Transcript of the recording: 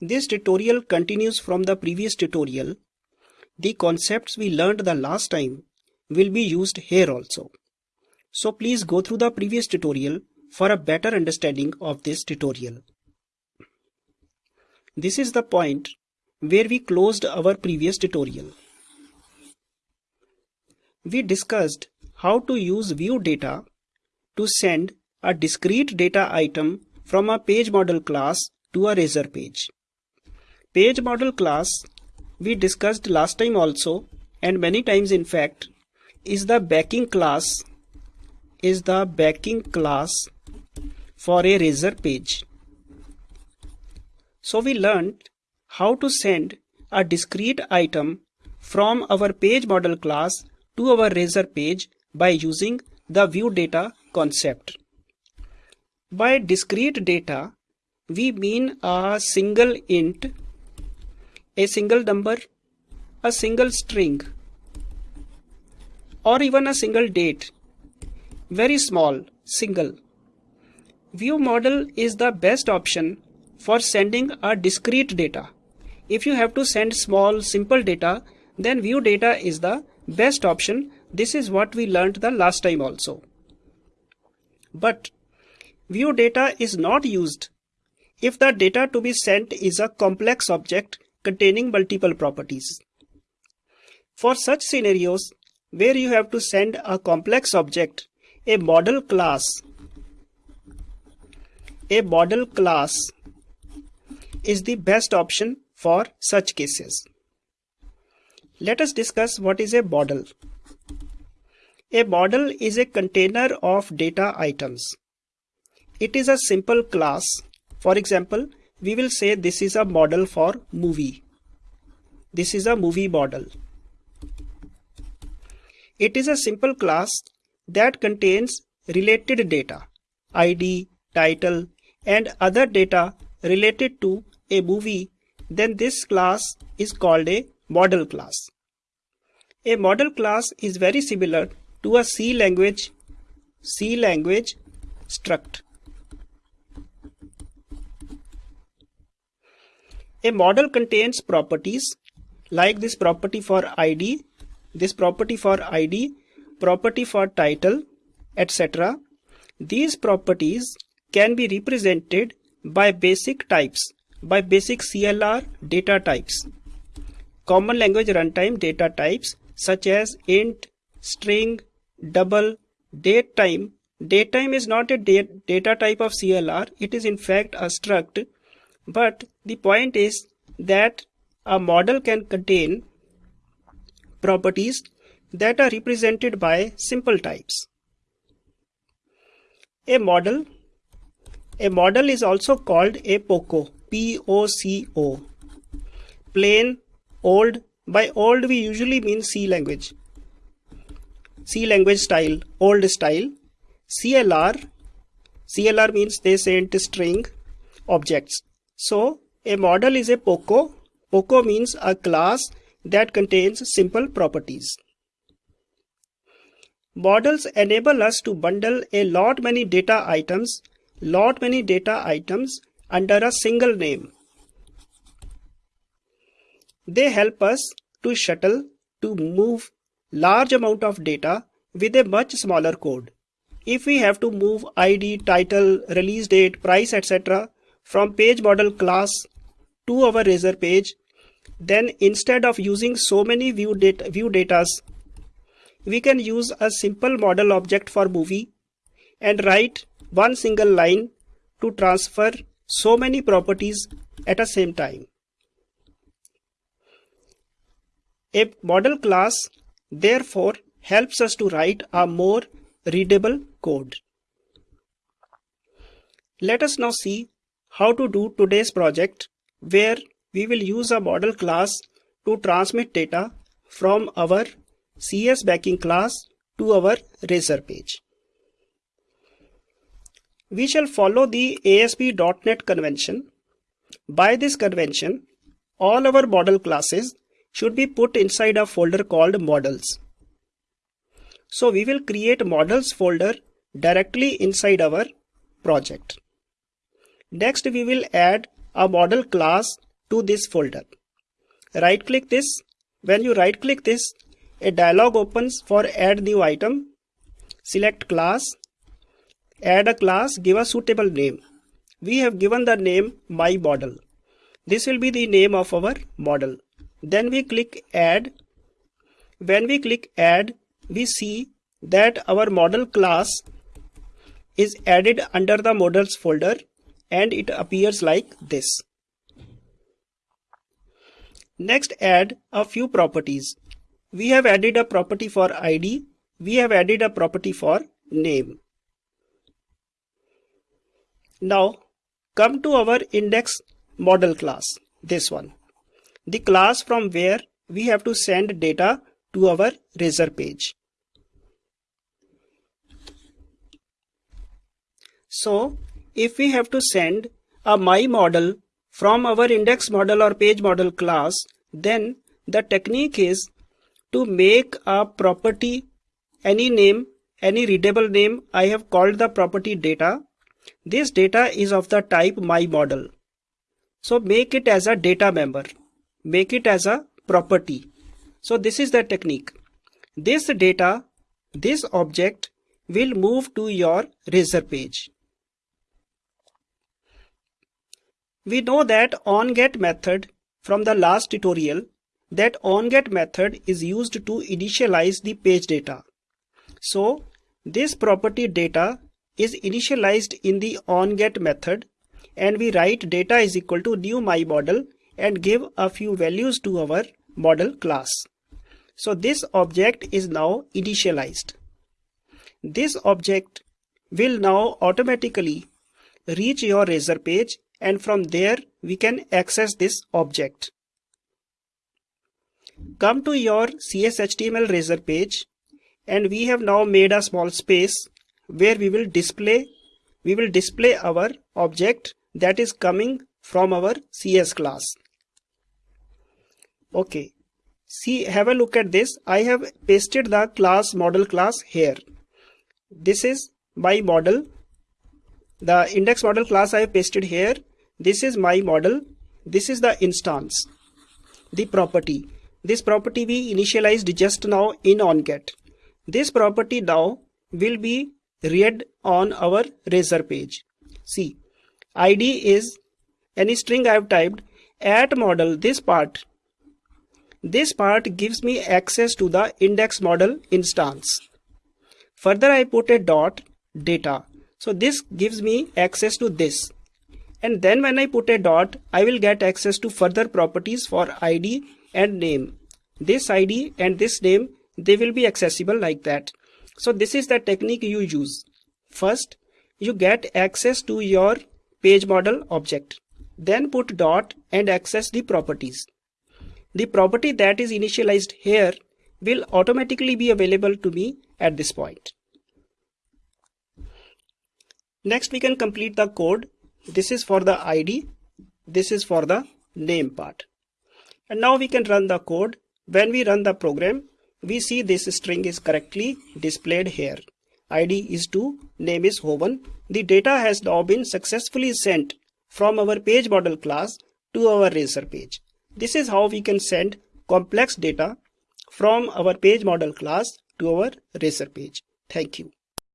This tutorial continues from the previous tutorial. The concepts we learned the last time will be used here also. So please go through the previous tutorial for a better understanding of this tutorial. This is the point where we closed our previous tutorial. We discussed how to use view data to send a discrete data item from a page model class to a razor page. Page model class we discussed last time also and many times in fact is the backing class is the backing class for a razor page. So we learned how to send a discrete item from our page model class to our razor page by using the view data concept. By discrete data, we mean a single int, a single number, a single string, or even a single date. Very small, single. View model is the best option for sending a discrete data. If you have to send small, simple data, then view data is the best option. This is what we learned the last time also. But view data is not used if the data to be sent is a complex object containing multiple properties. For such scenarios where you have to send a complex object, a model class, a model class is the best option for such cases. Let us discuss what is a model. A model is a container of data items. It is a simple class. For example, we will say this is a model for movie. This is a movie model. It is a simple class that contains related data, ID, title, and other data related to a movie, then this class is called a model class. A model class is very similar to a C language C language struct. A model contains properties like this property for ID, this property for ID, property for title, etc. These properties can be represented by basic types, by basic CLR data types. Common language runtime data types such as int, string, double, date time. Date time is not a data type of CLR, it is in fact a struct. But the point is that a model can contain properties that are represented by simple types. A model a model is also called a POCO, P-O-C-O. Plain, old, by old we usually mean C language. C language style, old style. CLR, CLR means they sent string objects. So a model is a POCO. POCO means a class that contains simple properties. Models enable us to bundle a lot many data items lot many data items under a single name. They help us to shuttle to move large amount of data with a much smaller code. If we have to move ID, title, release date, price, etc. from page model class to our razor page, then instead of using so many view data, view datas, we can use a simple model object for movie and write one single line to transfer so many properties at a same time. A model class therefore helps us to write a more readable code. Let us now see how to do today's project where we will use a model class to transmit data from our CS backing class to our razor page. We shall follow the ASP.NET convention. By this convention, all our model classes should be put inside a folder called models. So we will create models folder directly inside our project. Next we will add a model class to this folder. Right click this. When you right click this, a dialog opens for add new item. Select class. Add a class, give a suitable name. We have given the name my model. This will be the name of our model. Then we click add. When we click add, we see that our model class is added under the models folder and it appears like this. Next add a few properties. We have added a property for ID. We have added a property for name. Now come to our index model class, this one. The class from where we have to send data to our razor page. So if we have to send a my model from our index model or page model class, then the technique is to make a property any name, any readable name. I have called the property data. This data is of the type my model. So make it as a data member. Make it as a property. So this is the technique. This data, this object will move to your razor page. We know that onGet method from the last tutorial that onGet method is used to initialize the page data. So this property data is initialized in the onGet method and we write data is equal to new my model and give a few values to our model class. So this object is now initialized. This object will now automatically reach your razor page and from there we can access this object. Come to your CSHTML razor page and we have now made a small space where we will display we will display our object that is coming from our CS class. Okay, see have a look at this. I have pasted the class model class here. This is my model. The index model class I have pasted here this is my model. This is the instance the property. This property we initialized just now in onget this property now will be read on our razor page. See id is any string i have typed. At model this part. This part gives me access to the index model instance. Further i put a dot data. So this gives me access to this and then when I put a dot I will get access to further properties for ID and name. This ID and this name they will be accessible like that. So this is the technique you use. First you get access to your page model object. Then put dot and access the properties. The property that is initialized here will automatically be available to me at this point. Next we can complete the code this is for the id this is for the name part. And now we can run the code. When we run the program we see this string is correctly displayed here. Id is 2 name is hoven. The data has now been successfully sent from our page model class to our razor page. This is how we can send complex data from our page model class to our razor page. Thank you